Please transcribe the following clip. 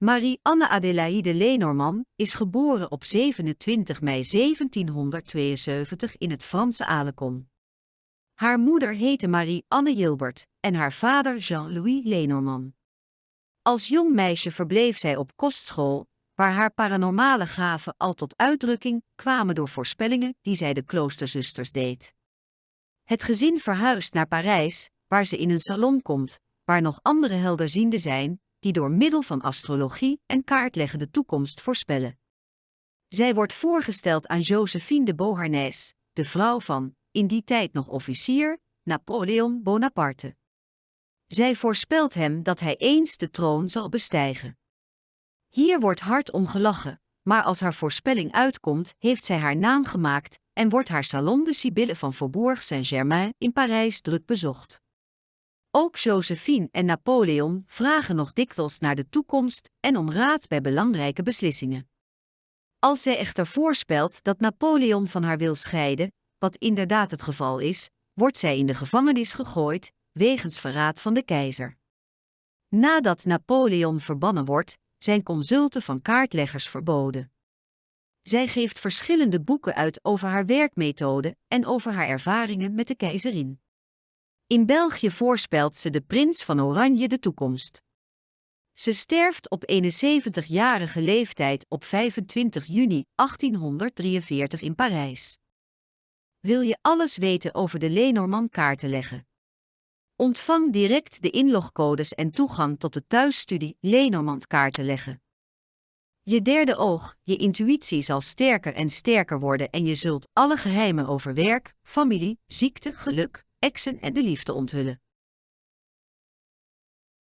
Marie-Anne Adélaïde Lenormand is geboren op 27 mei 1772 in het Franse Alecon. Haar moeder heette Marie-Anne Gilbert en haar vader Jean-Louis Lenormand. Als jong meisje verbleef zij op kostschool, waar haar paranormale gaven al tot uitdrukking kwamen door voorspellingen die zij de kloosterzusters deed. Het gezin verhuist naar Parijs, waar ze in een salon komt, waar nog andere helderzienden zijn, die door middel van astrologie en kaartleggen de toekomst voorspellen. Zij wordt voorgesteld aan Josephine de Beauharnais, de vrouw van, in die tijd nog officier, Napoleon Bonaparte. Zij voorspelt hem dat hij eens de troon zal bestijgen. Hier wordt hard om gelachen, maar als haar voorspelling uitkomt, heeft zij haar naam gemaakt en wordt haar salon de Sibylle van Faubourg Saint-Germain in Parijs druk bezocht. Ook Josephine en Napoleon vragen nog dikwijls naar de toekomst en om raad bij belangrijke beslissingen. Als zij echter voorspelt dat Napoleon van haar wil scheiden, wat inderdaad het geval is, wordt zij in de gevangenis gegooid, wegens verraad van de keizer. Nadat Napoleon verbannen wordt, zijn consulten van kaartleggers verboden. Zij geeft verschillende boeken uit over haar werkmethode en over haar ervaringen met de keizerin. In België voorspelt ze de prins van Oranje de toekomst. Ze sterft op 71-jarige leeftijd op 25 juni 1843 in Parijs. Wil je alles weten over de Lenormand kaarten leggen? Ontvang direct de inlogcodes en toegang tot de thuisstudie Lenormand kaarten leggen. Je derde oog, je intuïtie zal sterker en sterker worden en je zult alle geheimen over werk, familie, ziekte, geluk, exen en de liefde onthullen.